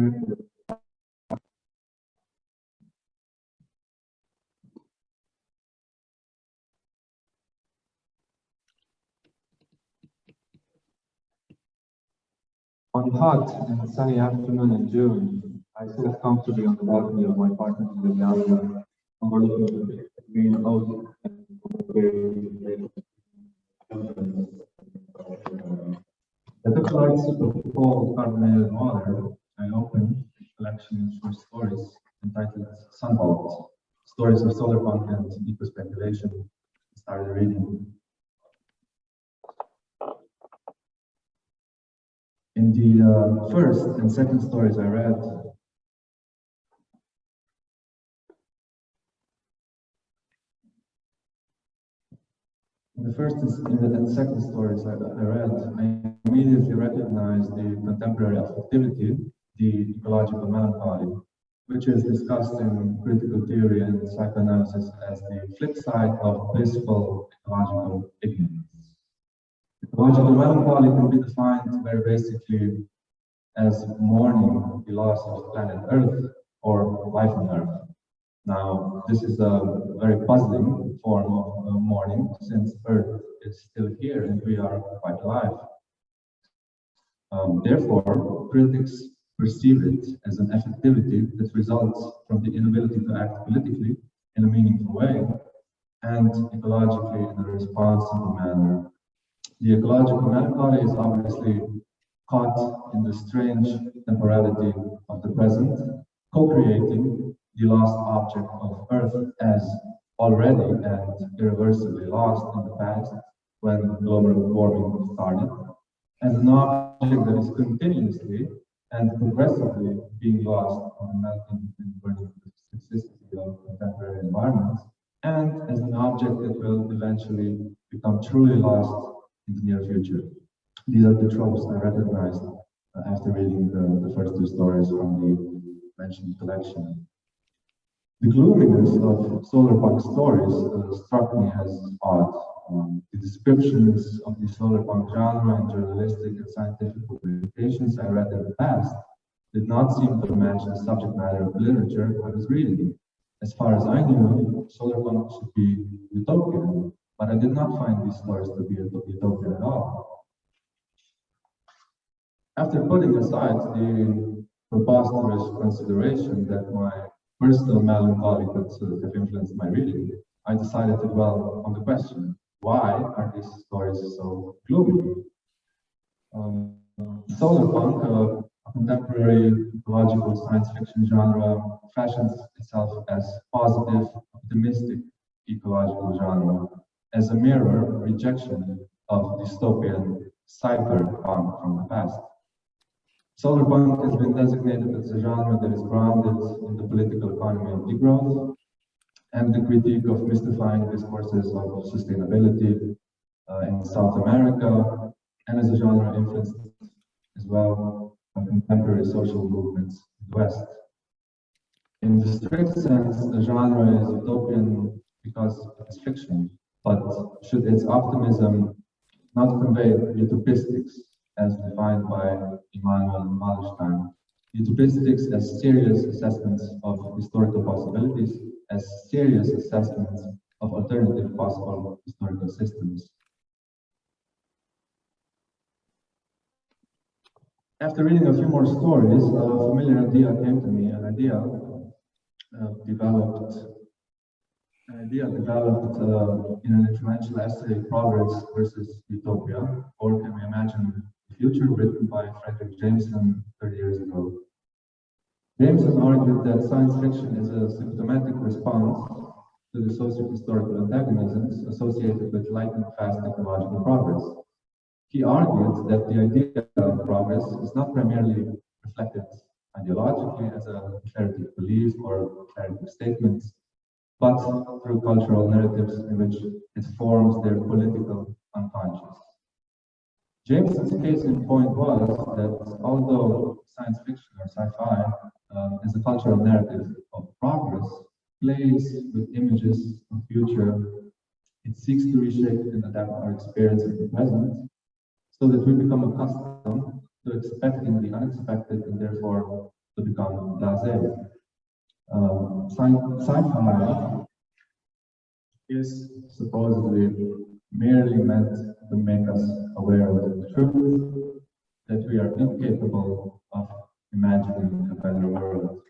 On hot and sunny afternoon in June, I sit comfortably on the balcony of my apartment in Ljubljana, overlooking the green ocean and I took a large sip of cold carbonated a collection of short stories entitled Sunvault, Stories of Solar Punk and Eco Speculation. I started reading. In the uh, first and second stories I read, the first and second stories I, I read, I immediately recognized the contemporary affectivity, the ecological melancholy, which is discussed in critical theory and psychoanalysis as the flip side of blissful ecological ignorance. Ecological melancholy can be defined very basically as mourning the loss of planet Earth or life on Earth. Now, this is a very puzzling form of uh, mourning since Earth is still here and we are quite alive. Um, therefore, critics perceive it as an affectivity that results from the inability to act politically in a meaningful way and ecologically in a responsible manner. The ecological melancholy is obviously caught in the strange temporality of the present, co-creating the lost object of Earth as already and irreversibly lost in the past when global warming started, as an object that is continuously and progressively being lost on melting and burning toxicity of contemporary environments, and as an object that will eventually become truly lost in the near future. These are the tropes I recognized uh, after reading the, the first two stories from the mentioned collection. The gloominess of solar punk stories uh, struck me as odd. Um, the descriptions of the solar punk genre and journalistic and scientific publications I read in the past did not seem to match the subject matter of literature I was reading. As far as I knew, solar punk should be utopian, but I did not find these stories to be utopian at all. After putting aside the preposterous consideration that my personal melancholy could sort of have influenced my reading, I decided to dwell on the question, why are these stories so gloomy? Um, solar punk, uh, a contemporary ecological science fiction genre, fashions itself as positive, optimistic ecological genre, as a mirror rejection of dystopian cyberpunk from the past. Solar punk has been designated as a genre that is grounded in the political economy of degrowth and the critique of mystifying discourses of sustainability uh, in South America, and as a genre influenced as well by contemporary social movements in the West. In the strict sense, the genre is utopian because it's fiction, but should its optimism not convey utopistics as defined by Immanuel Wallerstein. Utopistics as serious assessments of historical possibilities, as serious assessments of alternative possible historical systems. After reading a few more stories, a familiar idea came to me, an idea uh, developed an idea developed uh, in an influential essay, Progress versus Utopia, or can we imagine future, written by Fredric Jameson 30 years ago. Jameson argued that science fiction is a symptomatic response to the socio-historical antagonisms associated with lightning fast technological progress. He argued that the idea of progress is not primarily reflected ideologically as a declarative belief or declarative statements, but through cultural narratives in which it forms their political unconscious. Jameson's case in point was that although science fiction or sci-fi um, is a cultural narrative of progress, plays with images of future, it seeks to reshape and adapt our experience of the present so that we become accustomed to expecting the unexpected and therefore to become blasé. Um, Sci-fi is supposedly merely meant to make us aware of the truth that we are incapable of imagining a better world.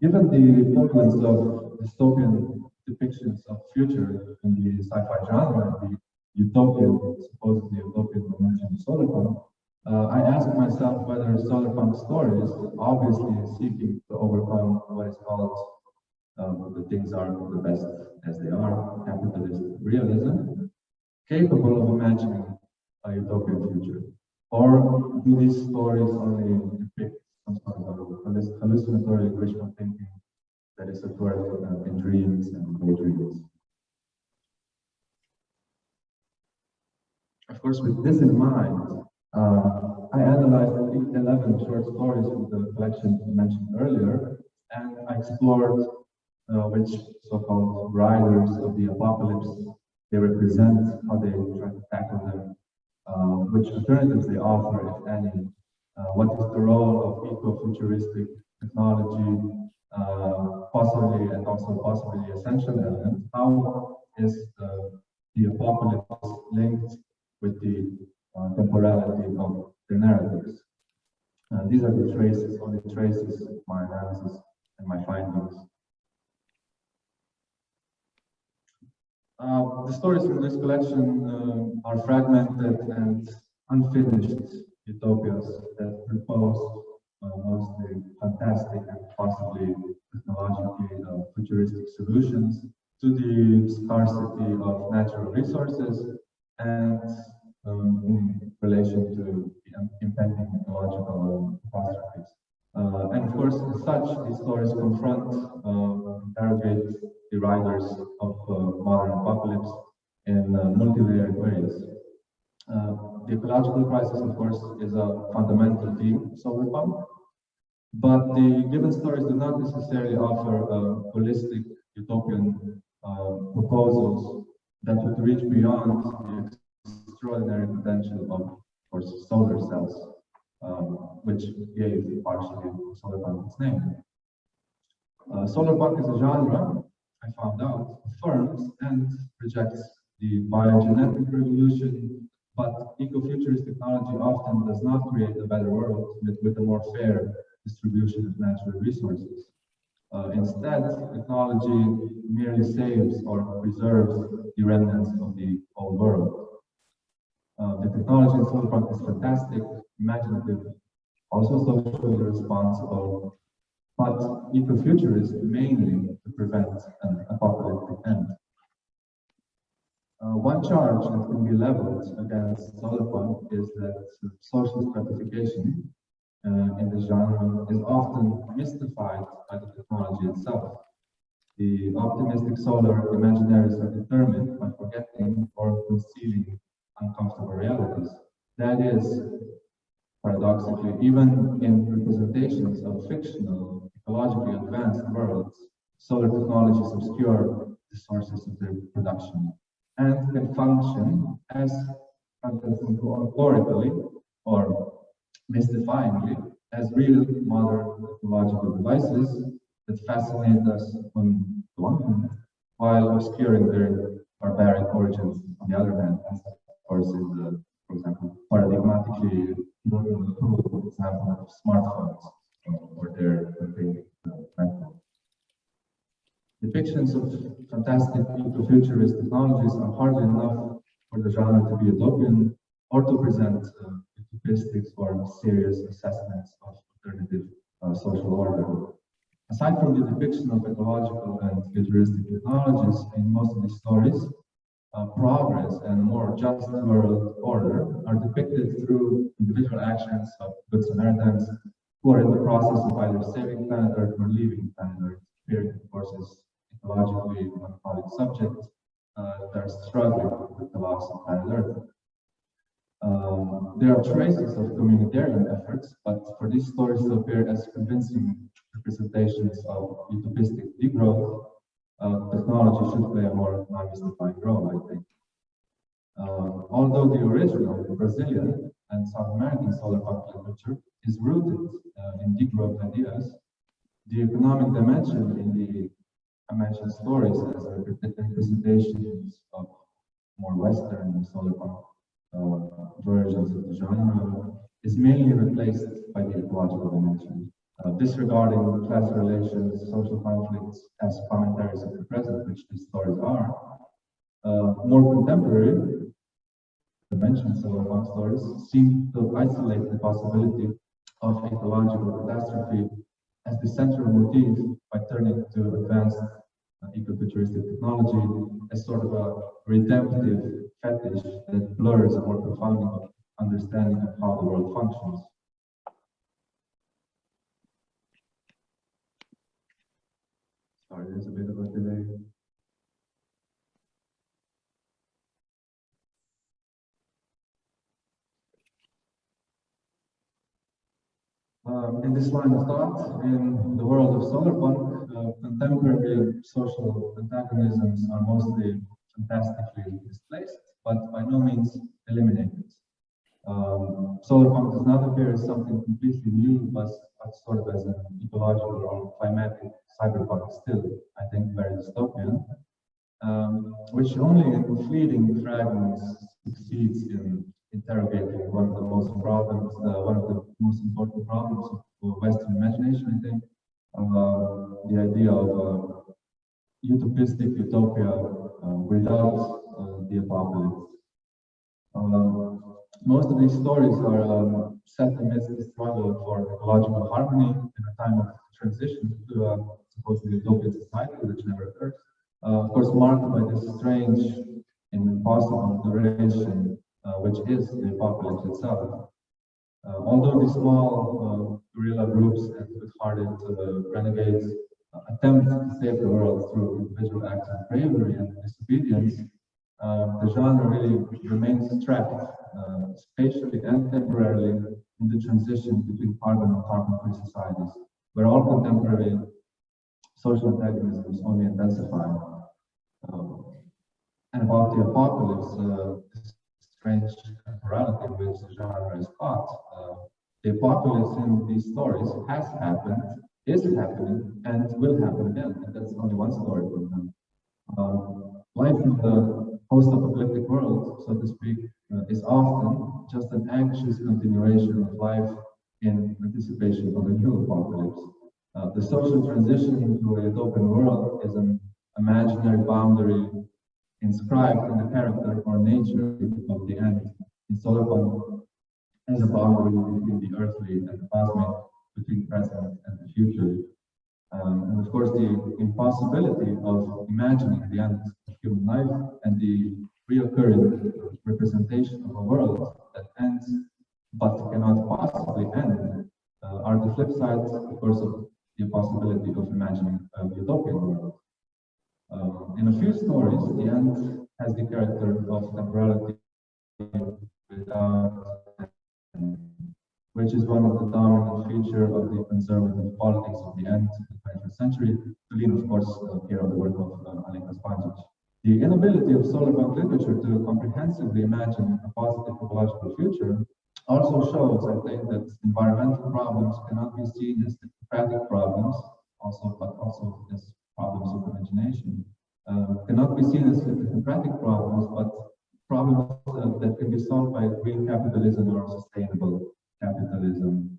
Given the prevalence of dystopian depictions of future in the sci-fi genre, the utopian, supposedly utopian dimension of solarpunk, uh, I ask myself whether solarpunk stories, obviously seeking to overcome what is called um, the things are the best as they are, capitalist realism, capable of imagining a utopian future? Or do these stories only depict some sort of hallucinatory wishful thinking that is work uh, in dreams and daydreams? Of course, with this in mind, uh, I analyzed 11 short stories from the collection mentioned earlier, and I explored uh, which so-called riders of the apocalypse they represent, how they try to tackle them, uh, which alternatives they offer, if any, uh, what is the role of eco-futuristic technology, uh, possibly and also possibly essential element, how is the, the apocalypse linked with the uh, temporality of the narratives. Uh, these are the traces, only traces of my analysis and my findings. Uh, the stories from this collection uh, are fragmented and unfinished utopias that propose uh, mostly fantastic and possibly technologically uh, futuristic solutions to the scarcity of natural resources and um, in relation to impending ecological catastrophes. Uh, and of course, such, stories confront, uh, interrogate the riders of uh, modern apocalypse in uh, multi-layered ways. Uh, the ecological crisis, of course, is a fundamental theme of solarpunk, but the given stories do not necessarily offer holistic utopian uh, proposals that would reach beyond the extraordinary potential of, of course, solar cells um, which gave partially solarpunk its name. Uh, solarpunk is a genre, I found out, affirms and rejects the biogenetic revolution, but ecofuturist technology often does not create a better world with, with a more fair distribution of natural resources. Uh, instead, technology merely saves or preserves the remnants of the old world. Uh, the technology in solarpunk is fantastic, imaginative, also socially responsible, but ecofuturist mainly to prevent an apocalyptic end. Uh, one charge that can be leveled against solarpunk is that social stratification uh, in the genre is often mystified by the technology itself. The optimistic solar imaginaries are determined by forgetting or concealing uncomfortable. That is, paradoxically, even in representations of fictional, ecologically advanced worlds, solar technologies obscure the sources of their production and can function as allegorically or mystifyingly as real modern technological devices that fascinate us on the one hand, while obscuring their barbaric origins on the other hand, as of course, is the, for example, paradigmatically for example of smartphones or their uh, Depictions of fantastic futurist technologies are hardly enough for the genre to be utopian or to present uh, utopistics or serious assessments of alternative uh, social order. Aside from the depiction of ecological and futuristic technologies in most of these stories, uh, progress and a more just world order are depicted through individual actions of good Samaritans who are in the process of either saving planet Earth or leaving planet Earth, course, as ecologically melancholy subjects uh, are struggling with the loss of planet Earth. Um, there are traces of communitarian efforts, but for these stories to appear as convincing representations of utopistic degrowth, uh, technology should play a more non-mystifying role, I think. Uh, although the original, Brazilian, and South American solar punk literature is rooted uh, in degrowth ideas. The economic dimension in the I mentioned stories as representations of more Western solar punk uh, versions of the genre is mainly replaced by the ecological dimension, uh, disregarding class relations, social conflicts as commentaries of the present, which these stories are. Uh, more contemporary dimensions of our stories seem to isolate the possibility of ecological catastrophe as the central motif by turning to advanced uh, ecofuturistic technology as sort of a redemptive fetish that blurs a more profound understanding of how the world functions. A bit of a delay. Um, in this line of thought, in the world of solarpunk, uh, contemporary social antagonisms are mostly fantastically displaced, but by no means eliminated. Um, solar punk does not appear as something completely new, but, but sort of as an ecological or climatic cyberpunk still, I think, very dystopian, um, which only in fleeting fragments succeeds in interrogating one of the most problems, uh, one of the most important problems of Western imagination, I think, uh, the idea of uh, utopistic utopia uh, without uh, the apocalypse. Um, most of these stories are um, set amidst the struggle for ecological harmony in a time of transition to a supposedly utopian society, which never occurs. Uh, of course, marked by this strange and impossible duration, uh, which is the apocalypse itself. Uh, although these small uh, guerrilla groups and good-hearted renegades attempt to save the world through individual acts of bravery and disobedience, the genre really remains trapped uh, spatially and temporarily in the transition between carbon and carbon-free societies, where all contemporary social antagonisms only intensify. Um, and about the apocalypse, uh, strange temporality in which the genre is caught. Uh, the apocalypse in these stories has happened, is happening, and will happen again. And that's only one story from them. Um, life in the post-apocalyptic world, so to speak, uh, is often just an anxious continuation of life in anticipation of a new apocalypse. Uh, the social transition into a utopian world is an imaginary boundary inscribed in the character or nature of the end. In Solarpunk, as a boundary between the earthly and the cosmic, between present and the future. Um, and of course, the impossibility of imagining the end human life and the reoccurring representation of a world that ends but cannot possibly end uh, are the flip sides, of course, of the possibility of imagining a utopian world. Um, in a few stories, the end has the character of temporality without which is one of the dominant feature of the conservative politics of the end of the 20th century, to lean, of course, uh, here on the work of uh, Alenka Zupančič. The inability of solarpunk literature to comprehensively imagine a positive ecological future also shows, I think, that environmental problems cannot be seen as technocratic problems, also, but also as problems of imagination, uh, cannot be seen as technocratic problems, but problems uh, that can be solved by green capitalism or sustainable capitalism.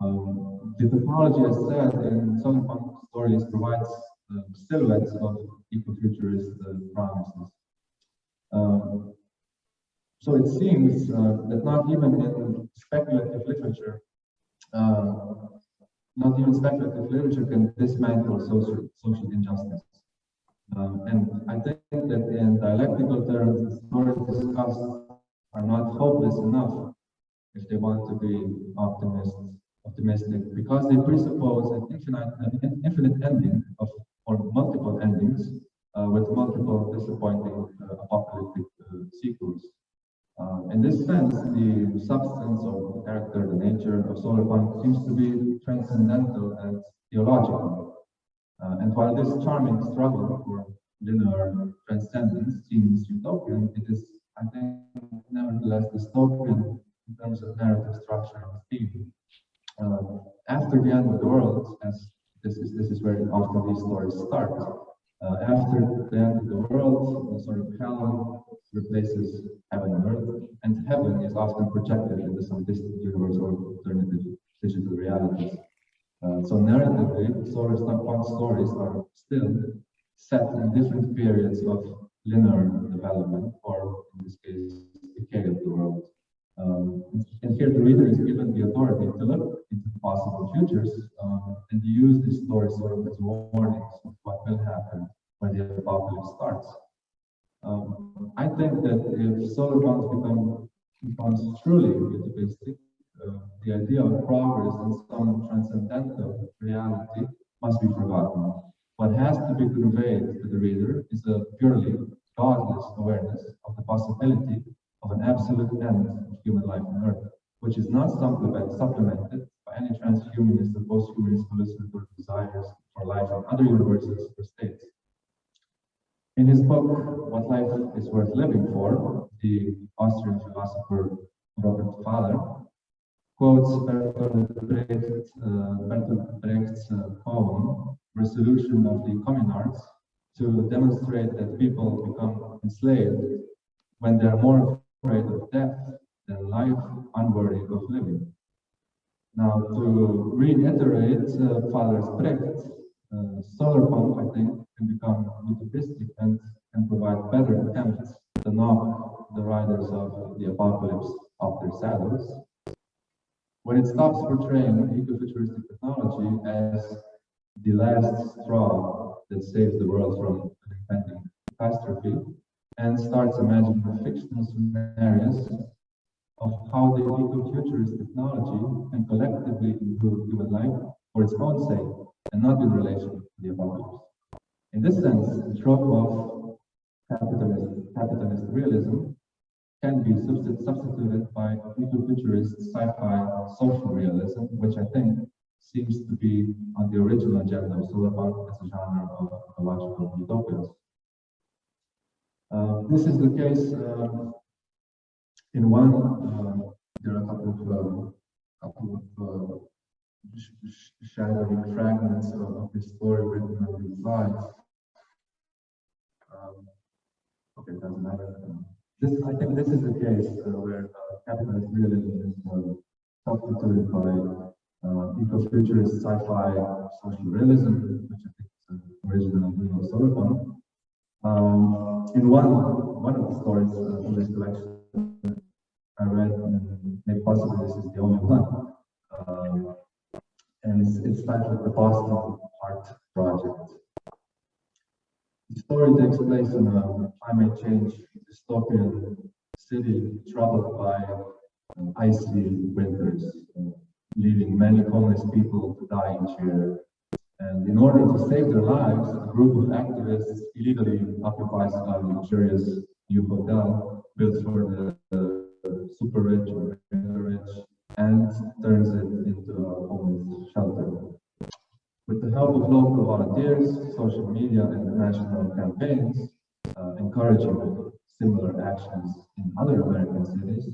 Um, the technology, as said in solarpunk stories, provides uh, silhouettes of ecofuturist uh, promises. Um, so it seems uh, that not even in speculative literature, uh, not even speculative literature can dismantle social, social injustice. Um, and I think that in dialectical terms, the stories discussed are not hopeless enough if they want to be optimist, optimistic, because they presuppose an infinite, an infinite ending of or multiple endings uh, with multiple disappointing uh, apocalyptic uh, sequels. Uh, in this sense, the substance of the character, the nature of Solar solarpunk seems to be transcendental and theological. Uh, and while this charming struggle for linear transcendence seems utopian, it is, I think, nevertheless dystopian in terms of narrative structure and theme. Uh, after the end of the world, as this is this is where often these stories start. Uh, after the end of the world, sort of hell replaces heaven and earth, and heaven is often projected into some distant universe or alternative digital realities. Uh, so narratively, solar steampunk stories are still set in different periods of linear development, or in this case, decay of the world. Um, and here the reader is given the authority to look into possible futures um, and use these stories sort of as warnings of what will happen when the apocalypse starts. Um, I think that if solarpunk become becomes truly utopistic, uh, the idea of progress and some transcendental reality must be forgotten. What has to be conveyed to the reader is a purely godless awareness of the possibility of an absolute end of human life on Earth, which is not supplemented by any transhumanist or posthumanist hallucinatory desires for life in other universes or states. In his book, What Life is Worth Living For, the Austrian philosopher Robert Pfaller quotes Bertolt, Brecht, uh, Brecht's uh, poem, Resolution of the Communards, to demonstrate that people become enslaved when they are more afraid of death than life unworthy of living. Now, to reiterate uh, Pfaller's Brecht, uh, solar punk, I think, can become utopistic and can provide better attempts to knock the riders of the apocalypse off their saddles when it stops portraying ecofuturistic technology as the last straw that saves the world from an impending catastrophe, and starts imagining fictional scenarios of how the ecofuturist technology can collectively improve human life for its own sake and not in relation to the apocalypse. In this sense, the trope of capitalist, capitalist realism can be substituted by eco-futurist sci-fi social realism, which I think seems to be on the original agenda of solarpunk as a genre of ecological utopias. Uh, this is the case uh, in one, uh, there are a couple of, couple of shadowy fragments of, of this story written on the slides. Um, okay, doesn't matter. This, I think this is the case where capitalist realism is substituted by uh, eco-futurist sci-fi social realism, which I think is an original Bruno Solarpunk. Um, in one one of the stories uh, from this collection, I read, and maybe possibly this is the only one, um, and it's, it's titled The Boston Hearth Project. The story takes place in a climate change dystopian city troubled by uh, icy winters, uh, leaving many homeless people to die each year. To save their lives, a group of activists illegally occupies a luxurious new hotel built for the, the super rich or rich and turns it into a homeless shelter. With the help of local volunteers, social media, and national campaigns, uh, encouraging similar actions in other American cities,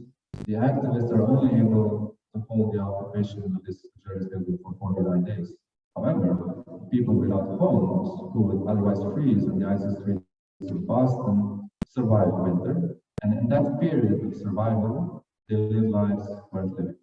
the activists are only able to hold the occupation of this luxurious building for 49 days. However, people without homes who would otherwise freeze on the icy streets of Boston survive winter. And in that period of survival, they lived lives worth living.